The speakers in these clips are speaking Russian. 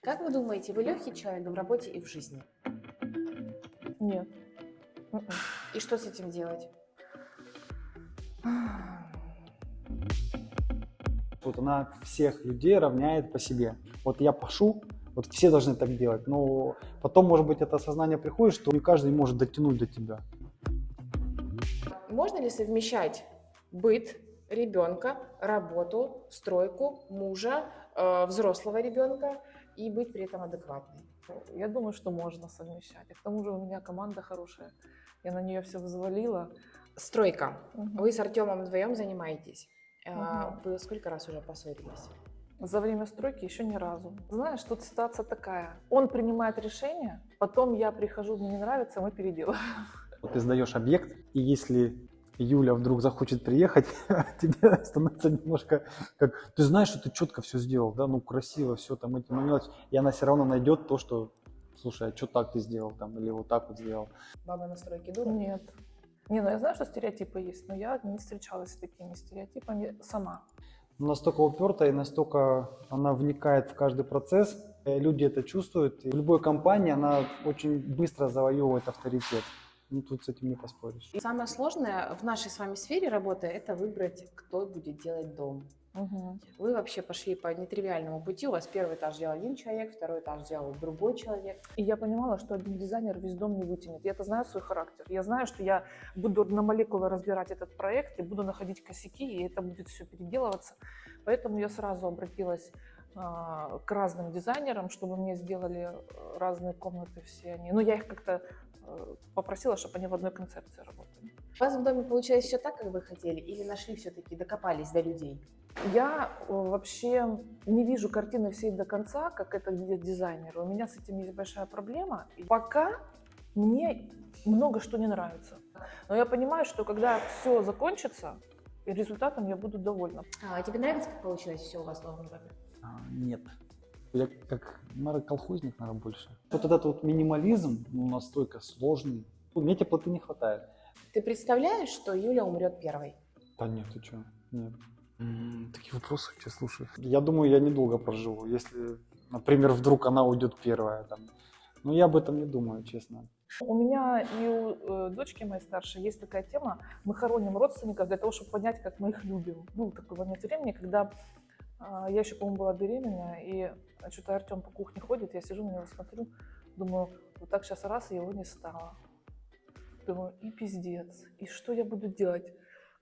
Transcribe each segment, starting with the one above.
Как вы думаете, вы легкий человек в работе и в жизни? Нет. И что с этим делать? Вот она всех людей равняет по себе. Вот я пошу, вот все должны так делать. Но потом, может быть, это осознание приходит, что не каждый может дотянуть до тебя. Можно ли совмещать быт ребенка, работу, стройку, мужа, э, взрослого ребенка и быть при этом адекватной? Я думаю, что можно совмещать. И к тому же у меня команда хорошая. Я на нее все взвалила. Стройка. Мгм. Вы с Артемом вдвоем занимаетесь. Мгм. Вы сколько раз уже поссорились? За время стройки еще ни разу. Знаешь, тут ситуация такая. Он принимает решение, потом я прихожу, мне не нравится, мы переделываем. Вот ты сдаешь объект, и если Юля вдруг захочет приехать, тебе становится немножко как... Ты знаешь, что ты четко все сделал, да, ну красиво все там эти мелочи, и она все равно найдет то, что, слушай, а что так ты сделал там, или вот так вот сделал. Баба на стройке дура? Нет. Не, ну я знаю, что стереотипы есть, но я не встречалась с такими стереотипами сама. настолько упертая и настолько она вникает в каждый процесс, э, люди это чувствуют. И в любой компании она очень быстро завоевывает авторитет. Ну, тут с этим не поспоришь. И самое сложное в нашей с вами сфере работы – это выбрать, кто будет делать дом. Мгм. Вы вообще пошли по нетривиальному пути. У вас первый этаж делал один человек, второй этаж делал другой человек. И я понимала, что один дизайнер весь дом не вытянет. Я-то знаю свой характер. Я знаю, что я буду на молекулы разбирать этот проект и буду находить косяки, и это будет все переделываться. Поэтому я сразу обратилась а, к разным дизайнерам, чтобы мне сделали э, разные комнаты все они. Ну, я их как-то попросила, чтобы они в одной концепции работали. У вас в доме получилось все так, как вы хотели, или нашли все-таки, докопались до людей? Я э, вообще не вижу картины всей до конца, как это видят дизайнеры. У меня с этим есть большая проблема. Пока мне много что не нравится. Но я понимаю, что когда все закончится, и результатом я буду довольна. А тебе нравится, как получилось все у вас в новом доме? А, нет. Я как, наверное, колхозник, наверное, больше. Вот этот вот минимализм, ну, настолько сложный. Ну, Мне теплоты не хватает. Ты представляешь, что Юля умрет первой? Да нет, ты что? Нет. такие вопросы я слушаю. Я думаю, я недолго проживу, если, например, вдруг она уйдет первая. Там. Но я об этом не думаю, честно. У меня и у э, дочки моей старшей есть такая тема. Мы хороним родственников для того, чтобы понять, как мы их любим. Был такой момент времени, когда я еще, по-моему, была беременная, и что-то Артем по кухне ходит, я сижу на него смотрю, думаю, вот так сейчас раз, и его не стало. Думаю, и пиздец, и что я буду делать?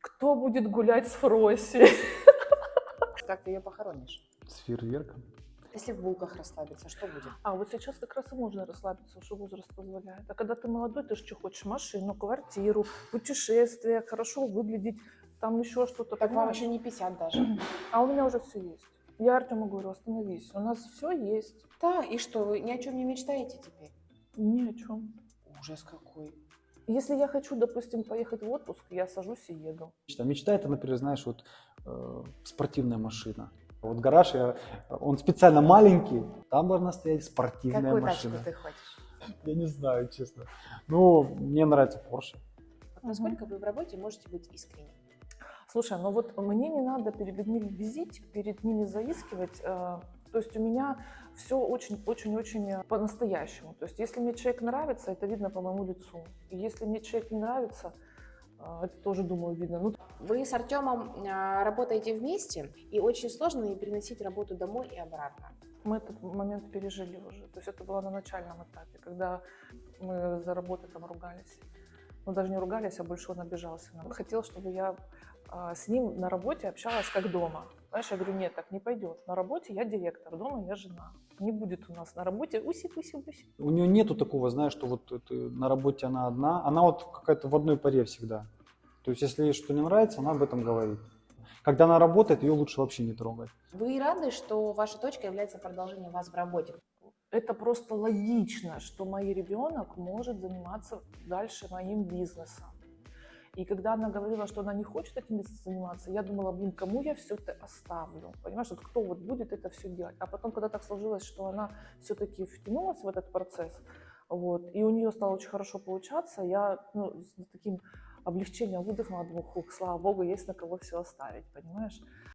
Кто будет гулять с Фроси? Как ты ее похоронишь? С фейерверком. Если в булках расслабиться, что будет? А вот сейчас как раз и можно расслабиться, что возраст позволяет. А когда ты молодой, ты же что хочешь? Машину, квартиру, путешествия, хорошо выглядеть, там еще что-то. Так вам еще не 50 даже. А у меня уже все есть. Я Артему говорю, остановись, у нас все есть. Да, и что, вы ни о чем не мечтаете теперь? Ни о чем. Ужас какой. Если я хочу, допустим, поехать в отпуск, я сажусь и еду. Мечта, мечта это, например, знаешь, вот э, спортивная машина. Вот гараж, я- он специально маленький, там должна стоять спортивная Какую машина. тачку ты хочешь? Я не знаю, честно. Ну, мне нравится Porsche. Насколько вы в работе можете быть искренним? Слушай, ну вот мне не надо перед людьми бзить, перед ними заискивать. э, То есть у меня все очень-очень-очень по-настоящему. То есть если мне человек нравится, это видно по моему лицу. И если мне человек не нравится, э, это тоже, думаю, видно. Ну, Вы с Артемом работаете вместе, и очень сложно не переносить работу домой и обратно. мы этот момент пережили уже. То есть это было на начальном этапе, когда мы за работой там ругались. Ну, даже не ругались, а больше он обижался. Хотел, чтобы я с ним на работе общалась как дома. Знаешь, я говорю, нет, так не пойдет. На работе я директор, дома я жена. Не будет у нас на работе уси-пуси-пуси. У нее нету такого, знаешь, что вот это на работе она одна. Она вот какая-то в одной паре всегда. То есть, если ей что не нравится, она об этом говорит. Когда она работает, ее лучше вообще не трогать. Вы рады, что ваша точка является продолжением вас в работе? Это просто логично, что мой ребенок может заниматься дальше моим бизнесом. И когда она говорила, что она не хочет этим заниматься, я думала, блин, кому я все это оставлю? Понимаешь, вот кто вот будет это все делать? А потом, когда так сложилось, что она все-таки втянулась в этот процесс, вот, и у нее стало очень хорошо получаться, я ну, с таким облегчением выдохнула, думаю, хух, слава богу, есть на кого все оставить, понимаешь?